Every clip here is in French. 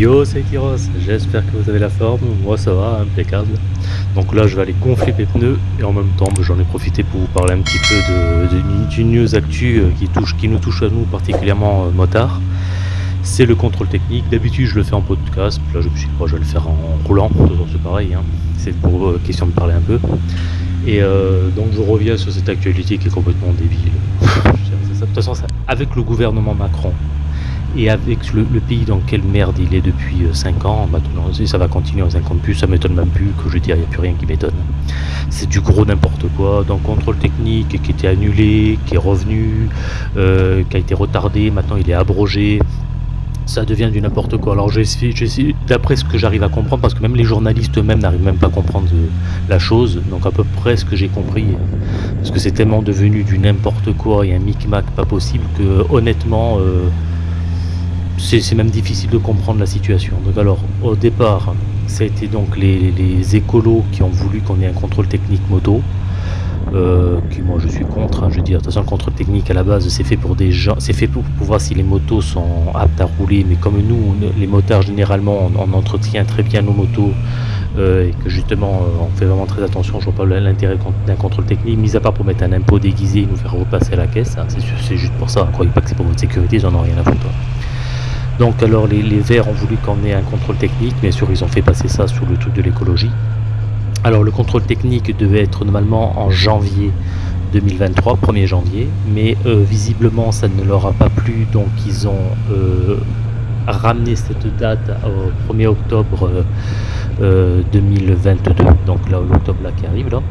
Yo, c'est Kiros, j'espère que vous avez la forme, moi ça va, impeccable. Donc là je vais aller gonfler mes pneus et en même temps bah, j'en ai profité pour vous parler un petit peu de, d'une news actu euh, qui, qui nous touche à nous particulièrement euh, motard. C'est le contrôle technique, d'habitude je le fais en podcast, là je me suis dit je vais le faire en roulant, c'est pareil, hein. c'est pour euh, question de parler un peu. Et donc je reviens sur cette actualité qui est complètement débile. de toute façon avec le gouvernement Macron, et avec le, pays dans quelle merde il est depuis 5 euh, ans, maintenant, ça va continuer en 50 plus, ça m'étonne même plus que je dire, il n'y a plus rien qui m'étonne. C'est du gros n'importe quoi, dans contrôle technique qui était annulé, qui est revenu, euh, qui a été retardé, maintenant il est abrogé, ça devient du n'importe quoi. Alors j'essaie, d'après ce que j'arrive à comprendre, parce que même les journalistes eux-mêmes n'arrivent même pas à comprendre euh, la chose, donc à peu près ce que j'ai compris, parce que c'est tellement devenu du n'importe quoi et un micmac pas possible que honnêtement c'est même difficile de comprendre la situation. Donc alors, au départ, ça a été donc les, écolos qui ont voulu qu'on ait un contrôle technique moto. Euh, moi je suis contre, hein, je veux dire, de toute façon le contrôle technique à la base c'est fait pour des gens, c'est fait pour, voir si les motos sont aptes à rouler, mais comme nous, les motards généralement on, entretient très bien nos motos euh, et que justement euh, on fait vraiment très attention, je vois pas l'intérêt d'un contrôle technique, mis à part pour mettre un impôt déguisé et nous faire repasser à la caisse, hein, c'est juste pour ça, croyez pas que c'est pour votre sécurité, ils en ont rien à foutre. Donc alors les, Verts ont voulu qu'on ait un contrôle technique, bien sûr ils ont fait passer ça sur le truc de l'écologie. Alors le contrôle technique devait être normalement en janvier 2023, 1er janvier, mais euh, visiblement ça ne leur a pas plu, donc ils ont euh, ramené cette date au 1er octobre 2022, euh, donc là l'octobre là qui arrive là.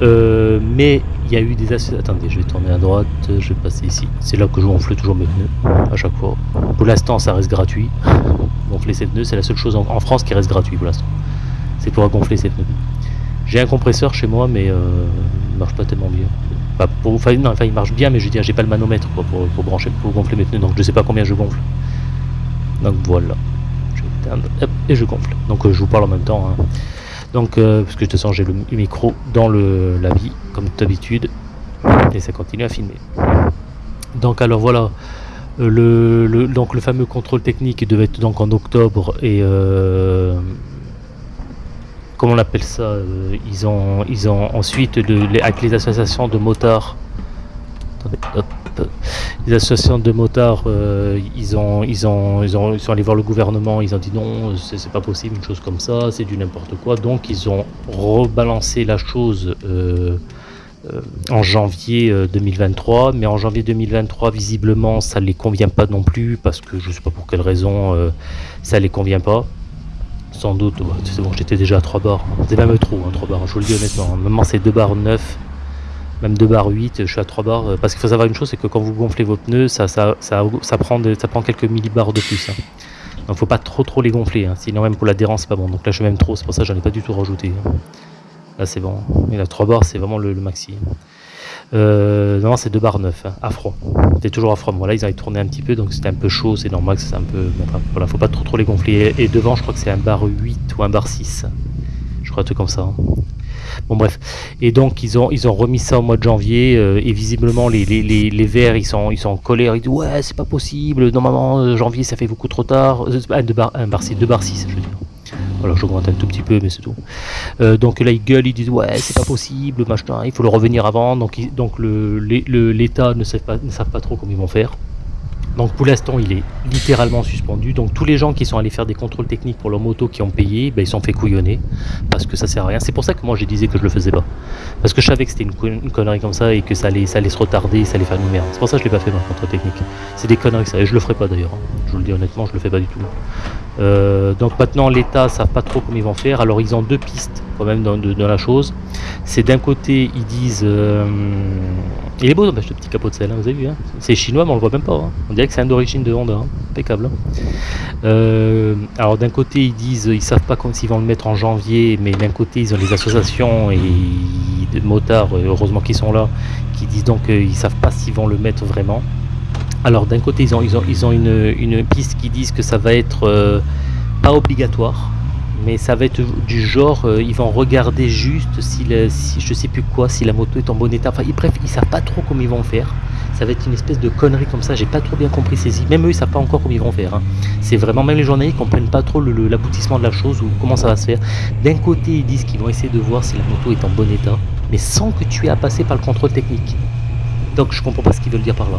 Mais il y a eu des associations. Attendez, je vais tourner à droite, je vais passer ici. C'est là que je gonfle toujours mes pneus, à chaque fois. Pour l'instant, ça reste gratuit. Gonfler ses pneus, c'est la seule chose en, France qui reste gratuit pour l'instant. C'est pour gonfler ses pneus. J'ai un compresseur chez moi, mais euh, il marche pas tellement bien. enfin, non, enfin, il marche bien, mais je veux dire, j'ai pas le manomètre pour, pour, brancher, pour gonfler mes pneus, donc je sais pas combien je gonfle. Donc voilà. Je vais et je gonfle. Donc euh, je vous parle en même temps. Hein. Donc, euh, parce que de toute façon, j'ai le micro dans le, la vie, comme d'habitude, et ça continue à filmer. Donc, alors voilà, euh, le, donc le fameux contrôle technique devait être donc en octobre et euh, comment on appelle ça Ils ont, ils ont ensuite avec les associations de motards. Attendez, hop les associations de motards, euh, ils, ont, ils, ont, ils, ont, sont allés voir le gouvernement, ils ont dit non, c'est pas possible, une chose comme ça, c'est du n'importe quoi. Donc ils ont rebalancé la chose euh, euh, en janvier 2023, mais en janvier 2023, visiblement, ça ne les convient pas non plus, parce que je sais pas pour quelle raison ça les convient pas. Sans doute, c'est bon, j'étais déjà à 3 barres. C'est même trop, hein, 3 barres, je vous le dis honnêtement. Maintenant, c'est 2 barres 9 même 2 barres 8, je suis à 3 barres. Euh, parce qu'il faut savoir une chose, c'est que quand vous gonflez vos pneus, ça, prend, quelques millibars de plus. Hein. Donc faut pas trop trop les gonfler, hein. sinon même pour l'adhérence c'est pas bon. Donc là je fais même trop, c'est pour ça que j'en ai pas du tout rajouté. Hein. Là c'est bon. Et là 3 barres c'est vraiment le, maxi. Euh, non c'est 2 barres 9, à froid. C'était toujours à froid. Voilà, ils avaient tourné un petit peu, donc c'était un peu chaud, c'est normal que c'est un peu. Voilà, faut pas trop trop les gonfler. Et devant je crois que c'est un bar 8 ou un bar 6. Je crois un truc comme ça. Bon bref. Et donc ils ont ils ont remis ça au mois de janvier euh, et visiblement les, les, les, les, verts ils sont ils sont en colère, ils disent ouais c'est pas possible, normalement euh, janvier ça fait beaucoup trop tard. Euh, un bar un bar 6, 2 bar 6 je veux dire. Voilà, j'augmente un tout petit peu, mais c'est tout. donc là, ils gueulent, ils disent ouais, c'est pas possible, machin, il faut le revenir avant. Donc, donc l'État ne, sait pas, ne savent pas trop comment ils vont faire. Donc pour l'instant, il est littéralement suspendu. Donc tous les gens qui sont allés faire des contrôles techniques pour leur moto qui ont payé, ben, ils sont fait couillonner parce que ça sert à rien. C'est pour ça que moi je disais que je le faisais pas. Parce que je savais que c'était une, connerie comme ça et que ça allait, ça allait se retarder, ça allait faire une merde. C'est pour ça que je l'ai pas fait mon contrôle technique. C'est des conneries ça et je le ferai pas d'ailleurs. Je vous le dis honnêtement, je le fais pas du tout. Euh, donc maintenant l'État ne savent pas trop comment ils vont faire. Alors ils ont deux pistes quand même dans, la chose. C'est d'un côté ils disent euh, il est beau ce petit capot de sel, hein, vous avez vu. Hein. c'est chinois mais on le voit même pas. Hein. On dirait que c'est un d'origine de Honda. Impeccable. Euh, alors d'un côté ils disent ils savent pas s'ils vont le mettre en janvier, mais d'un côté ils ont les associations et de motards, heureusement qu'ils sont là, qui disent donc qu'ils savent pas s'ils vont le mettre vraiment. Alors d'un côté ils ont, ils ont, une, piste qui disent que ça va être euh, pas obligatoire, mais ça va être du genre euh, ils vont regarder juste si, je sais plus quoi, si la moto est en bon état. Enfin bref, ils savent pas trop comment ils vont faire. Ça va être une espèce de connerie comme ça, j'ai pas trop bien compris saisi. Même eux, ils savent pas encore comment ils vont faire. hein. C'est vraiment, même les journalistes comprennent pas trop l'aboutissement de la chose ou comment ça va se faire. D'un côté, ils disent qu'ils vont essayer de voir si la moto est en bon état, mais sans que tu aies à passer par le contrôle technique. Donc je comprends pas ce qu'ils veulent dire par là.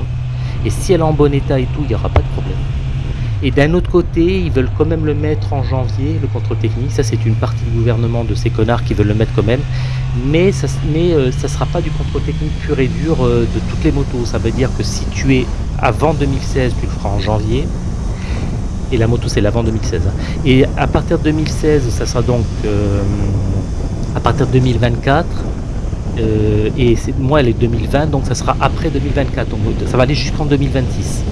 Et si elle est en bon état et tout, il n'y aura pas de problème. Et d'un autre côté, ils veulent quand même le mettre en janvier, le contrôle technique. Ça, c'est une partie du gouvernement de ces connards qui veulent le mettre quand même. Mais ça mais, euh, sera pas du contrôle technique pur et dur euh, de toutes les motos. Ça veut dire que si tu es avant 2016, tu le feras en janvier. Et la moto, c'est l'avant 2016. hein. Et à partir de 2016, ça sera donc euh, à partir de 2024. Euh, et moi, elle est 2020, donc ça sera après 2024. Donc, ça va aller jusqu'en 2026.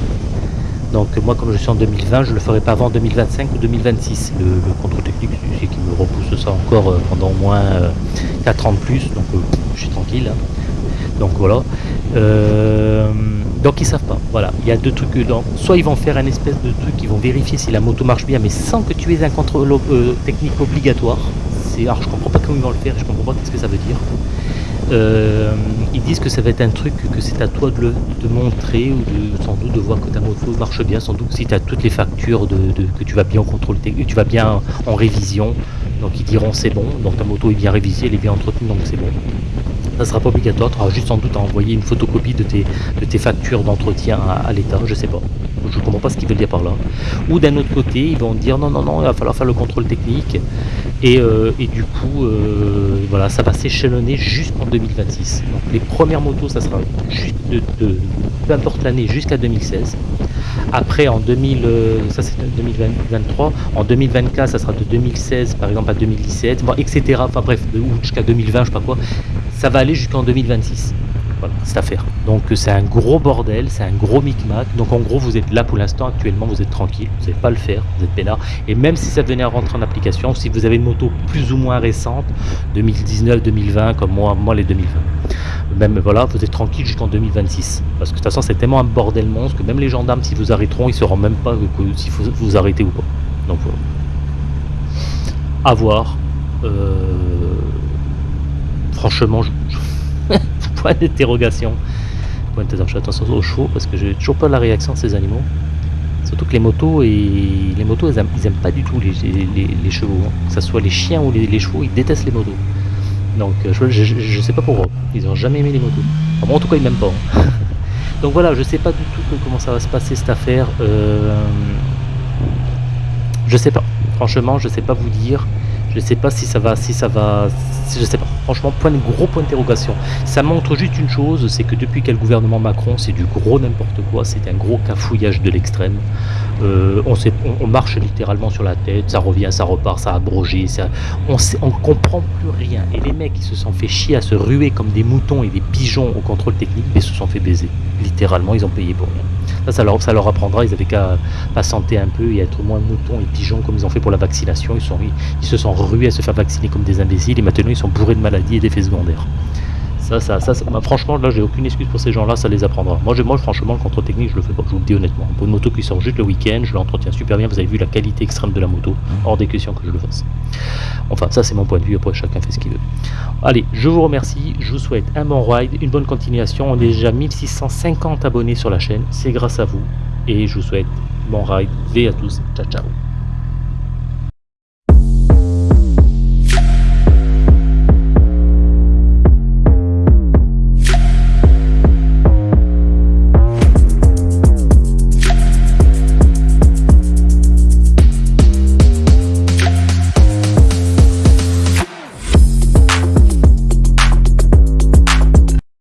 Donc euh, moi, comme je suis en 2020, je le ferai pas avant 2025 ou 2026. Le, le contrôle technique, c'est qu'il me repousse ça encore euh, pendant au moins 4 ans de plus. Donc je suis tranquille. hein. Donc voilà. Donc ils savent pas. Voilà. Il y a deux trucs. Dans... Soit ils vont faire un espèce de truc, ils vont vérifier si la moto marche bien, mais sans que tu aies un contrôle technique obligatoire. C'est... Alors je comprends pas comment ils vont le faire. Je comprends pas qu'est-ce que ça veut dire. Euh, ils disent que ça va être un truc que c'est à toi de, le, montrer ou de, sans doute de voir que ta moto marche bien, sans doute si tu as toutes les factures de, que tu vas bien au contrôle tu vas bien en révision, donc ils diront c'est bon, donc ta moto est bien révisée, elle est bien entretenue, donc c'est bon. Ça sera pas obligatoire, tu auras juste sans doute à envoyer une photocopie de tes, factures d'entretien à, à l'État, je sais pas. Je comprends pas ce qu'ils veulent dire par là. Ou d'un autre côté, ils vont dire non, non, non, il va falloir faire le contrôle technique. Et, euh, et du coup, euh, voilà, ça va s'échelonner jusqu'en 2026. Donc les premières motos, ça sera juste de, peu importe l'année, jusqu'à 2016. Après, en 2000, euh, ça c'est 2023. En 2024, ça sera de 2016 par exemple à 2017, bon, etc. Enfin bref, ou jusqu'à 2020, je sais pas quoi. Ça va aller jusqu'en 2026. Voilà, cette affaire. Donc euh, c'est un gros bordel, c'est un gros micmac. Donc en gros, vous êtes là pour l'instant, actuellement, vous êtes tranquille, vous n'allez pas le faire, vous êtes peinard. Et même si ça venait à rentrer en application, si vous avez une moto plus ou moins récente, 2019, 2020, comme moi, moi les 2020, même voilà, vous êtes tranquille jusqu'en 2026. Parce que de toute façon, c'est tellement un bordel monstre que même les gendarmes, si vous arrêteront, ils ne sauront même pas que, que- s'il faut vous arrêter ou pas. Donc voilà. À voir. Euh, Franchement, je... je- d'interrogation. Point d'interrogation. Attention aux chevaux parce que j'ai toujours pas la réaction de ces animaux. Surtout que les motos et les motos, ils aiment, ils aiment pas du tout les, chevaux. hein. Que ce soit les chiens ou les, chevaux, ils détestent les motos. Donc euh, je, je, je- je sais pas pourquoi. Ils ont jamais aimé les motos. En tout cas, ils m'aiment pas. hein. Donc voilà, je sais pas du tout comment ça va se passer cette affaire. Euh, Je sais pas. Franchement, je sais pas vous dire. Je sais pas si ça va, si ça va, je sais pas. Franchement, point de gros point d'interrogation. Ça montre juste une chose, c'est que depuis quel gouvernement Macron, c'est du gros n'importe quoi. C'est un gros cafouillage de l'extrême. Euh, on, marche littéralement sur la tête. Ça revient, ça repart, ça abrogé. On, sait, on comprend plus rien. Et les mecs qui se sont fait chier à se ruer comme des moutons et des pigeons au contrôle technique, mais se sont fait baiser. Littéralement, ils ont payé pour rien. Ça, ça leur, ça leur apprendra. Ils avaient qu'à patienter un peu et être moins moutons et pigeons comme ils ont fait pour la vaccination. Ils, sont, ils, ils se sont rués à se faire vacciner comme des imbéciles et maintenant ils sont bourrés de maladies et d'effets secondaires. Ça, ça, ça, ça- bah, franchement, là, j'ai aucune excuse pour ces gens-là, ça les apprendra. Moi, moi, franchement, le contrôle technique, je le fais pas, je vous le dis honnêtement. Pour une moto qui sort juste le week-end, je l'entretiens super bien. Vous avez vu la qualité extrême de la moto, hors des questions que je le fasse. Enfin, ça, c'est mon point de vue. Après, chacun fait ce qu'il veut. Allez, je vous remercie. Je vous souhaite un bon ride, une bonne continuation. On est déjà 1650 abonnés sur la chaîne. C'est grâce à vous. Et je vous souhaite bon ride. V à tous. Ciao, ciao.